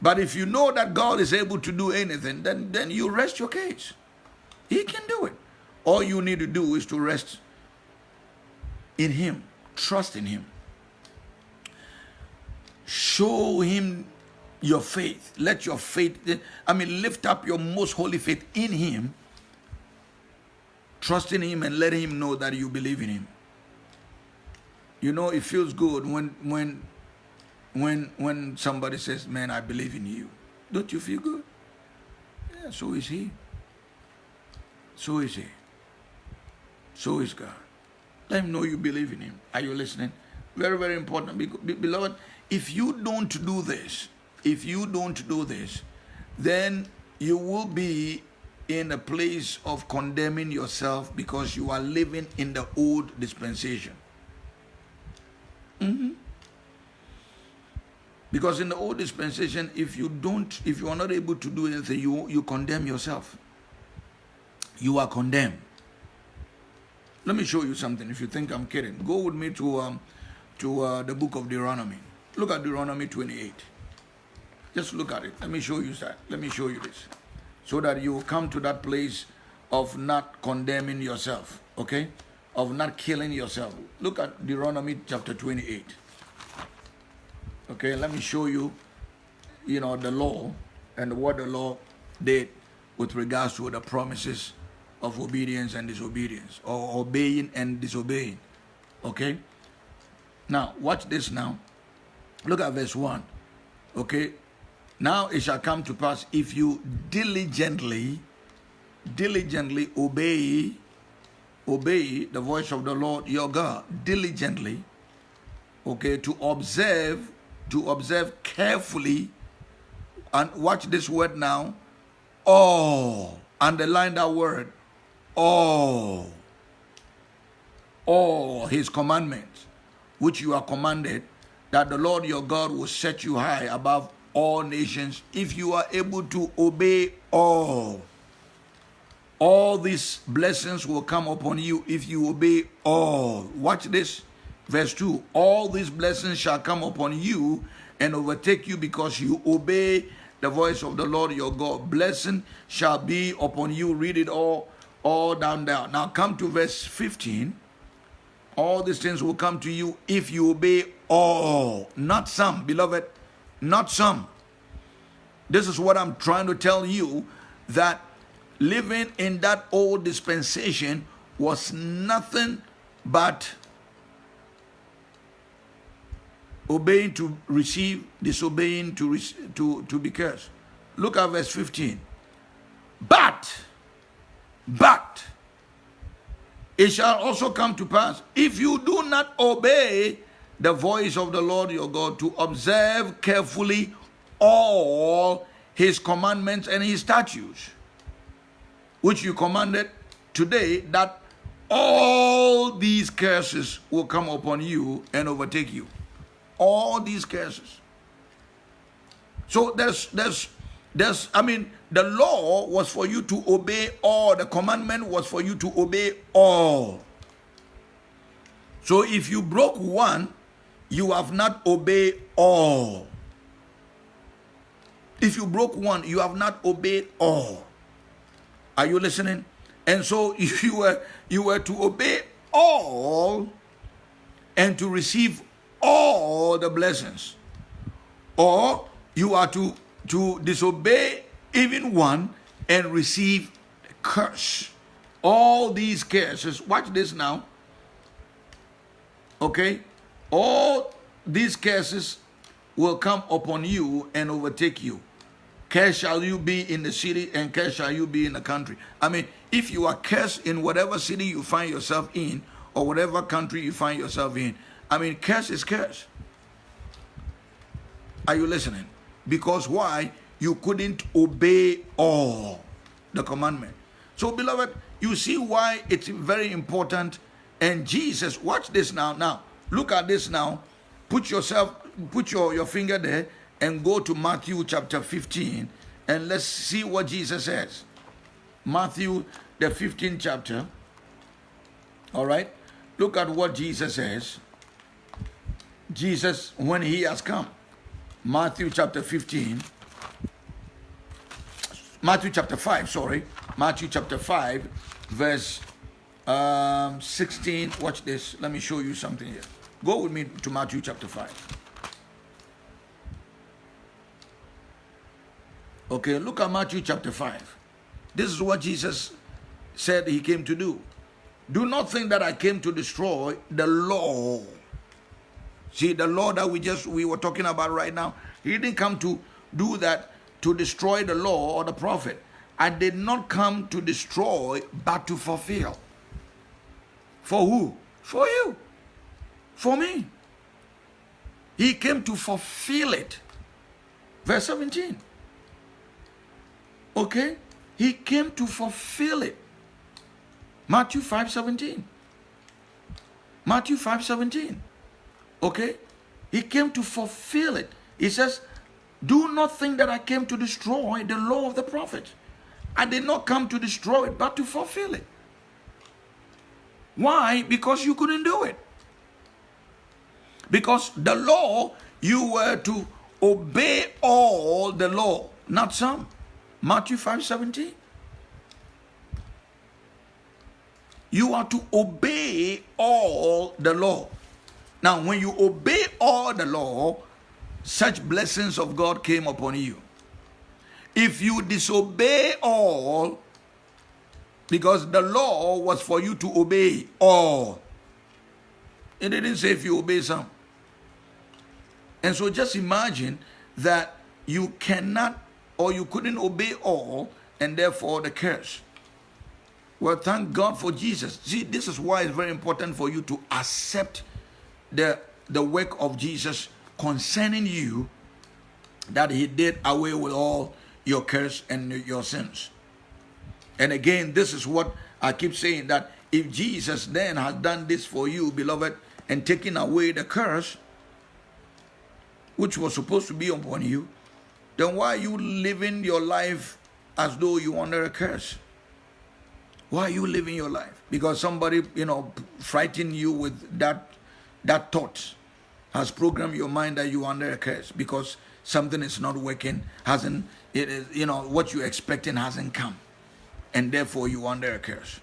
But if you know that God is able to do anything, then, then you rest your case. He can do it. All you need to do is to rest in Him, trust in Him. Show Him your faith. Let your faith, I mean, lift up your most holy faith in Him. Trust in Him and let Him know that you believe in Him. You know, it feels good when when when when somebody says, "Man, I believe in you." Don't you feel good? Yeah, so is He. So is He. So is God. Let Him know you believe in Him. Are you listening? Very, very important. Beloved, if you don't do this, if you don't do this, then you will be in a place of condemning yourself because you are living in the old dispensation. Because in the old dispensation, if you don't, if you are not able to do anything, you, you condemn yourself. You are condemned. Let me show you something. If you think I'm kidding, go with me to um, to uh, the book of Deuteronomy. Look at Deuteronomy 28. Just look at it. Let me show you that. Let me show you this. So that you come to that place of not condemning yourself. Okay? of not killing yourself. Look at Deuteronomy chapter 28. Okay, let me show you, you know, the law and what the law did with regards to the promises of obedience and disobedience, or obeying and disobeying. Okay? Now, watch this now. Look at verse 1. Okay? Now it shall come to pass if you diligently, diligently obey, obey the voice of the Lord your God, diligently, okay, to observe, to observe carefully, and watch this word now, all, underline that word, all, all his commandments, which you are commanded, that the Lord your God will set you high above all nations if you are able to obey all. All these blessings will come upon you if you obey all. Watch this. Verse 2 All these blessings shall come upon you and overtake you because you obey the voice of the Lord your God. Blessing shall be upon you. Read it all, all down there. Now come to verse 15. All these things will come to you if you obey all, not some, beloved not some. This is what I'm trying to tell you that living in that old dispensation was nothing but obeying to receive, disobeying to, to, to be cursed. Look at verse 15. But, but, it shall also come to pass if you do not obey the voice of the Lord your God to observe carefully all his commandments and his statutes, which you commanded today, that all these curses will come upon you and overtake you. All these curses. So there's there's there's I mean the law was for you to obey all, the commandment was for you to obey all. So if you broke one, you have not obeyed all. If you broke one, you have not obeyed all. Are you listening? And so if you were you were to obey all and to receive all the blessings, or you are to to disobey even one and receive curse. All these curses. Watch this now. Okay? all these curses will come upon you and overtake you. Cursed shall you be in the city, and cursed shall you be in the country. I mean, if you are cursed in whatever city you find yourself in, or whatever country you find yourself in, I mean, curse is curse. Are you listening? Because why? You couldn't obey all the commandment. So, beloved, you see why it's very important. And Jesus, watch this now. Now, Look at this now. Put yourself, put your, your finger there and go to Matthew chapter 15 and let's see what Jesus says. Matthew, the 15th chapter. All right. Look at what Jesus says. Jesus, when he has come. Matthew chapter 15. Matthew chapter 5, sorry. Matthew chapter 5, verse um, 16. Watch this. Let me show you something here. Go with me to Matthew chapter 5. Okay, look at Matthew chapter 5. This is what Jesus said he came to do. Do not think that I came to destroy the law. See, the law that we just we were talking about right now, he didn't come to do that to destroy the law or the prophet. I did not come to destroy, but to fulfill. For who? For you for me. He came to fulfill it. Verse 17. Okay? He came to fulfill it. Matthew 5 17. Matthew 5 17. Okay? He came to fulfill it. He says, Do not think that I came to destroy the law of the prophets. I did not come to destroy it, but to fulfill it. Why? Because you couldn't do it. Because the law, you were to obey all the law, not some. Matthew 5 17. you are to obey all the law. Now, when you obey all the law, such blessings of God came upon you. If you disobey all, because the law was for you to obey all, it didn't say if you obey some. And so just imagine that you cannot or you couldn't obey all, and therefore the curse. Well, thank God for Jesus. See, this is why it's very important for you to accept the, the work of Jesus concerning you that he did away with all your curse and your sins. And again, this is what I keep saying that if Jesus then has done this for you, beloved, and taken away the curse, which was supposed to be upon you, then why are you living your life as though you under a curse? Why are you living your life? Because somebody, you know, frightened you with that that thought has programmed your mind that you are under a curse because something is not working, hasn't it is you know what you're expecting hasn't come, and therefore you under a curse.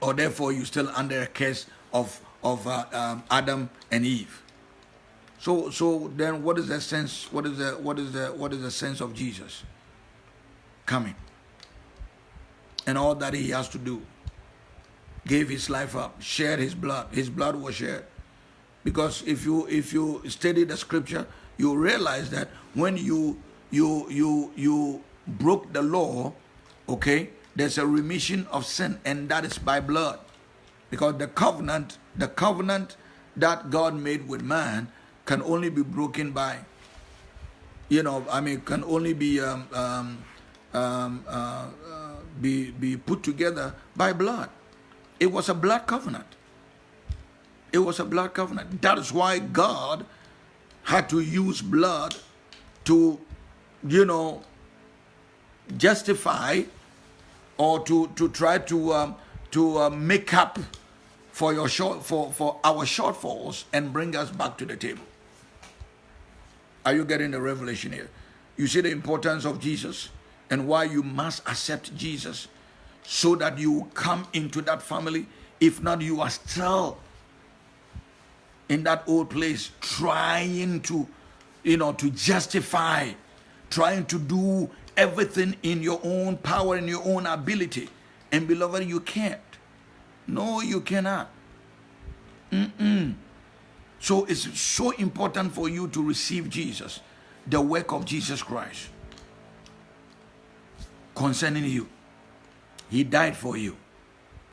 Or therefore you still under a curse of of uh, um, Adam and Eve. So so then what is the sense? What is the what is the what is the sense of Jesus coming? and all that he has to do. Gave his life up, shared his blood. His blood was shared. Because if you if you study the scripture, you realize that when you you you you broke the law, okay, there's a remission of sin, and that is by blood. Because the covenant, the covenant that God made with man can only be broken by, you know, I mean, can only be um, um, um, uh, be, be put together by blood. It was a blood covenant. It was a blood covenant. That is why God had to use blood to, you know, justify or to, to try to, um, to uh, make up for, your short, for, for our shortfalls and bring us back to the table. Are you getting the revelation here? You see the importance of Jesus? and why you must accept Jesus so that you come into that family. If not, you are still in that old place trying to, you know, to justify, trying to do everything in your own power and your own ability. And beloved, you can't. No, you cannot. Mm-mm. So it's so important for you to receive Jesus, the work of Jesus Christ concerning you. He died for you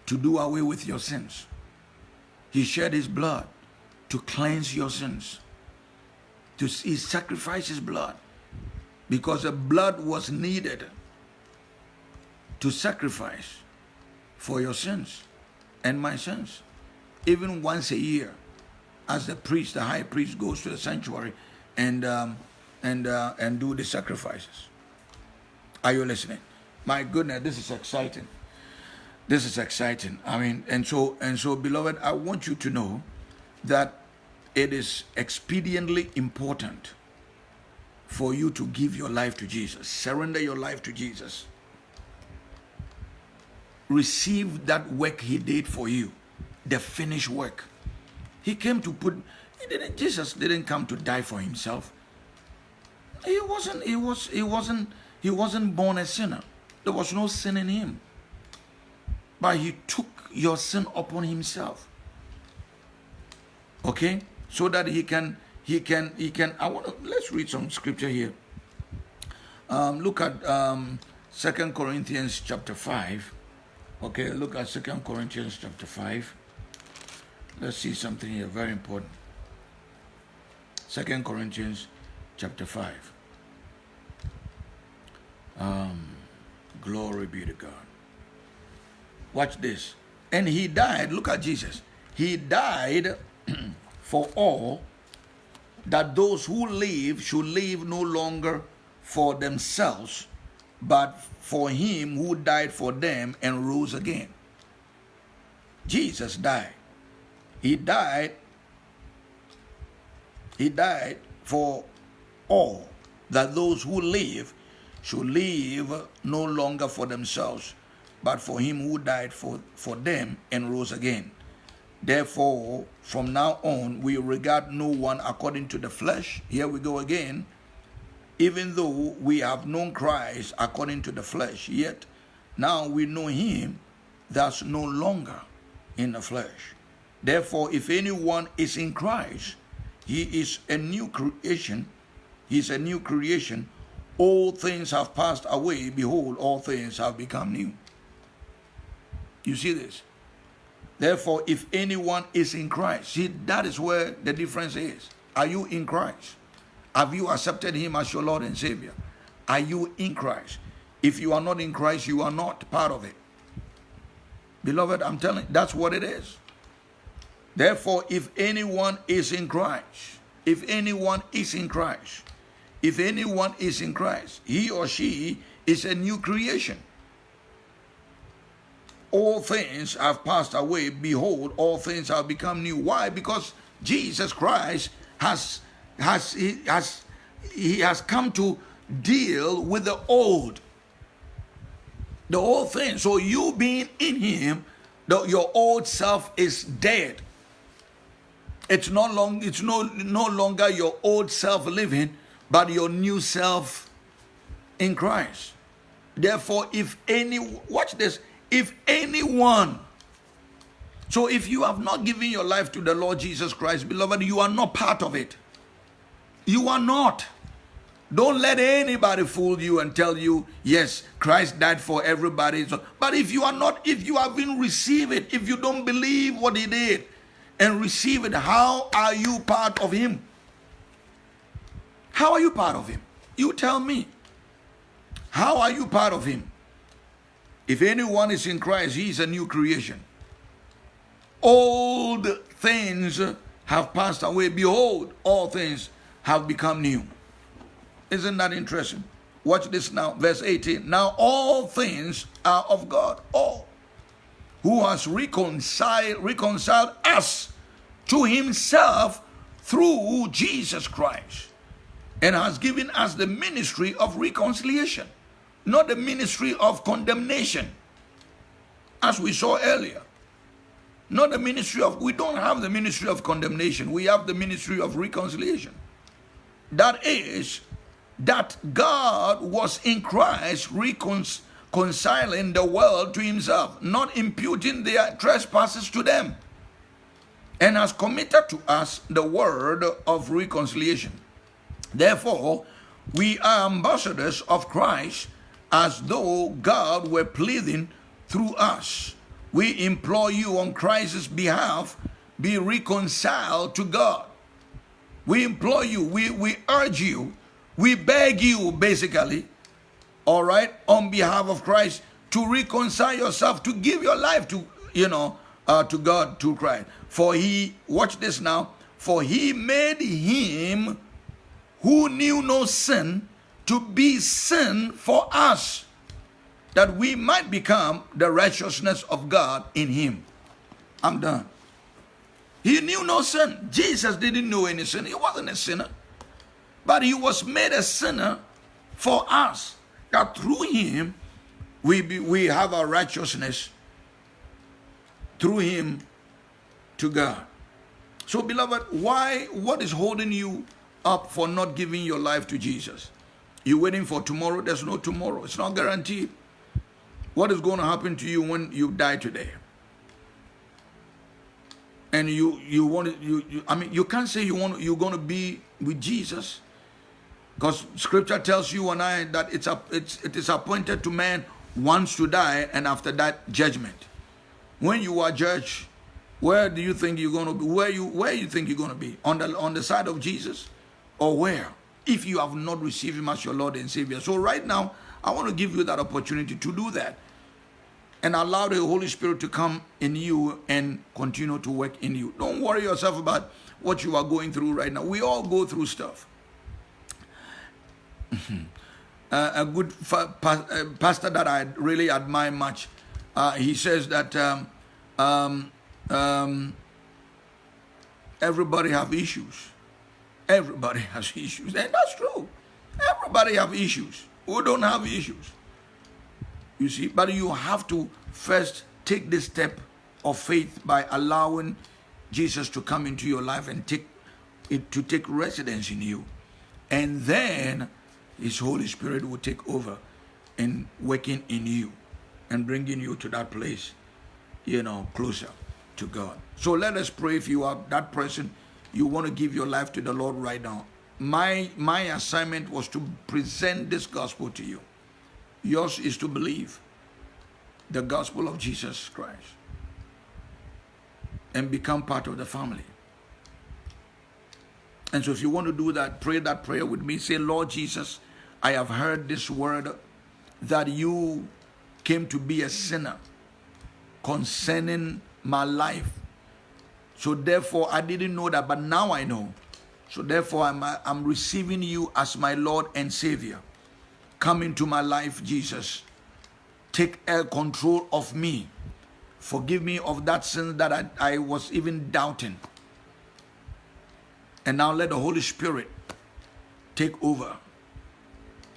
to do away with your sins. He shed his blood to cleanse your sins. To he sacrificed his blood because the blood was needed to sacrifice for your sins and my sins. Even once a year, as the priest, the high priest, goes to the sanctuary and um, and uh, and do the sacrifices. Are you listening? My goodness, this is exciting. This is exciting. I mean, and so and so, beloved, I want you to know that it is expediently important for you to give your life to Jesus. Surrender your life to Jesus. Receive that work he did for you, the finished work. He came to put he didn't Jesus didn't come to die for himself. He wasn't he was he wasn't he wasn't born a sinner. There was no sin in him. But he took your sin upon himself. Okay? So that he can, he can, he can, I want to, let's read some scripture here. Um, look at um, 2 Corinthians chapter 5. Okay, look at 2 Corinthians chapter 5. Let's see something here, very important. 2 Corinthians chapter 5. Um, Glory be to God. Watch this. And he died, look at Jesus. He died for all that those who live should live no longer for themselves, but for him who died for them and rose again. Jesus died. He died. He died for all that those who live should live no longer for themselves, but for him who died for, for them and rose again. Therefore, from now on, we regard no one according to the flesh. Here we go again. Even though we have known Christ according to the flesh, yet now we know him that's no longer in the flesh. Therefore, if anyone is in Christ, he is a new creation. He's a new creation. All things have passed away. Behold, all things have become new. You see this? Therefore, if anyone is in Christ, see, that is where the difference is. Are you in Christ? Have you accepted him as your Lord and Savior? Are you in Christ? If you are not in Christ, you are not part of it. Beloved, I'm telling you, that's what it is. Therefore, if anyone is in Christ, if anyone is in Christ, if anyone is in Christ, he or she is a new creation all things have passed away. Behold, all things have become new. Why? Because Jesus Christ has has he has he has come to deal with the old. The old thing. So you being in him, the, your old self is dead. It's no long it's no no longer your old self living, but your new self in Christ. Therefore, if any watch this, if anyone, so if you have not given your life to the Lord Jesus Christ, beloved, you are not part of it. You are not. Don't let anybody fool you and tell you, yes, Christ died for everybody. But if you are not, if you haven't received it, if you don't believe what he did and receive it, how are you part of him? How are you part of him? You tell me. How are you part of him? If anyone is in Christ, he is a new creation. Old things have passed away. Behold, all things have become new. Isn't that interesting? Watch this now, verse 18. Now all things are of God, all who has reconciled, reconciled us to himself through Jesus Christ and has given us the ministry of reconciliation not the ministry of condemnation, as we saw earlier. Not the ministry of, we don't have the ministry of condemnation, we have the ministry of reconciliation. That is, that God was in Christ reconciling the world to himself, not imputing their trespasses to them, and has committed to us the word of reconciliation. Therefore, we are ambassadors of Christ as though God were pleading through us. We implore you on Christ's behalf, be reconciled to God. We implore you, we, we urge you, we beg you, basically, all right, on behalf of Christ, to reconcile yourself, to give your life to, you know, uh, to God, to Christ. For he, watch this now, for he made him who knew no sin to be sin for us, that we might become the righteousness of God in him. I'm done. He knew no sin. Jesus didn't know any sin. He wasn't a sinner. But he was made a sinner for us, that through him we, be, we have our righteousness through him to God. So, beloved, why, what is holding you up for not giving your life to Jesus? You're waiting for tomorrow. There's no tomorrow. It's not guaranteed. What is going to happen to you when you die today? And you you want you, you I mean you can't say you want you're going to be with Jesus because scripture tells you and I that it's a, it's it is appointed to man once to die and after that judgment. When you are judged, where do you think you're going to be? Where you where you think you're going to be? On the on the side of Jesus or where? if you have not received him as your Lord and Savior. So right now, I want to give you that opportunity to do that and allow the Holy Spirit to come in you and continue to work in you. Don't worry yourself about what you are going through right now. We all go through stuff. uh, a good uh, pastor that I really admire much, uh, he says that um, um, um, everybody have issues Everybody has issues. And that's true. Everybody have issues. Who don't have issues? You see, but you have to first take this step of faith by allowing Jesus to come into your life and take it to take residence in you. And then his Holy Spirit will take over and working in you and bringing you to that place, you know, closer to God. So let us pray if you are that person, you want to give your life to the Lord right now. My my assignment was to present this gospel to you. Yours is to believe the gospel of Jesus Christ and become part of the family. And so if you want to do that, pray that prayer with me. Say, Lord Jesus, I have heard this word that you came to be a sinner concerning my life. So therefore, I didn't know that, but now I know. So therefore, I'm, I'm receiving you as my Lord and Savior. Come into my life, Jesus. Take control of me. Forgive me of that sin that I, I was even doubting. And now let the Holy Spirit take over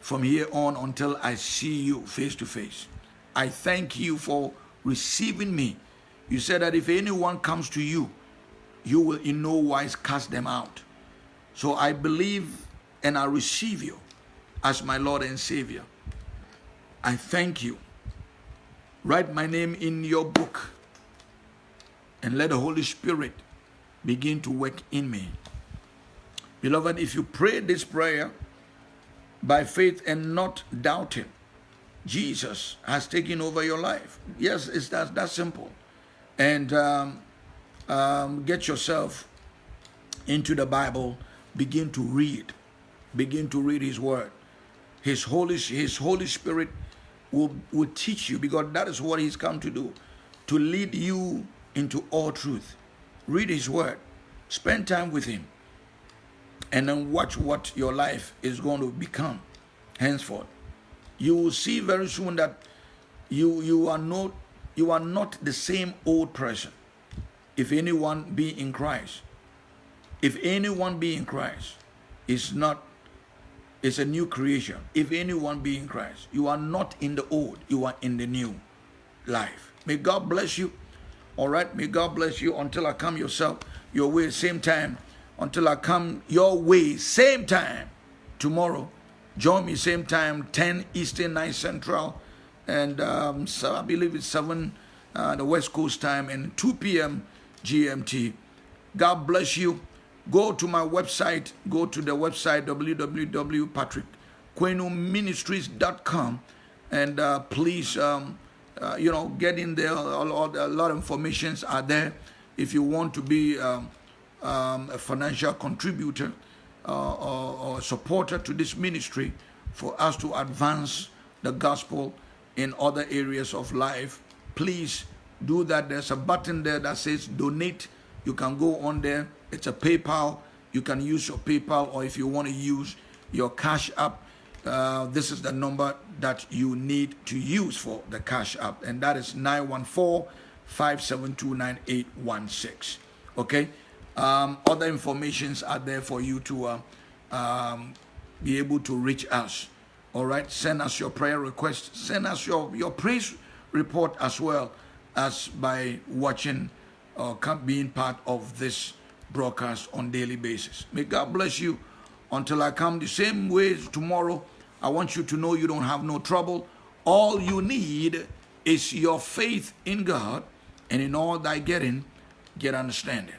from here on until I see you face to face. I thank you for receiving me. You said that if anyone comes to you, you will in no wise cast them out. So I believe and I receive you as my Lord and Savior. I thank you. Write my name in your book and let the Holy Spirit begin to work in me. Beloved, if you pray this prayer by faith and not doubting, Jesus has taken over your life. Yes, it's that, that simple. And um, um, get yourself into the Bible, begin to read, begin to read His Word. His Holy, His Holy Spirit will, will teach you because that is what He's come to do, to lead you into all truth. Read His Word, spend time with Him, and then watch what your life is going to become henceforth. You will see very soon that you you are not you are not the same old person if anyone be in christ if anyone be in christ is not is a new creation. If anyone be in christ you are not in the old you are in the new life. May god bless you. All right may god bless you until i come yourself your way same time. Until i come your way same time tomorrow. Join me same time, 10 Eastern, 9 Central, and um, so I believe it's 7 uh, the West Coast time and 2 p.m. GMT. God bless you. Go to my website. Go to the website www.patrickquenoministries.com and uh, please, um, uh, you know, get in there. A lot, a lot of informations are there. If you want to be um, um, a financial contributor, uh, or, or supporter to this ministry for us to advance the gospel in other areas of life, please do that. There's a button there that says donate. You can go on there. It's a PayPal. You can use your PayPal, or if you want to use your Cash App, uh, this is the number that you need to use for the Cash App, and that is 914 572 9816. Okay? Um, other informations are there for you to uh, um, be able to reach us. All right, send us your prayer request. Send us your, your praise report as well as by watching or uh, being part of this broadcast on daily basis. May God bless you until I come the same way tomorrow. I want you to know you don't have no trouble. All you need is your faith in God, and in all thy getting, get understanding.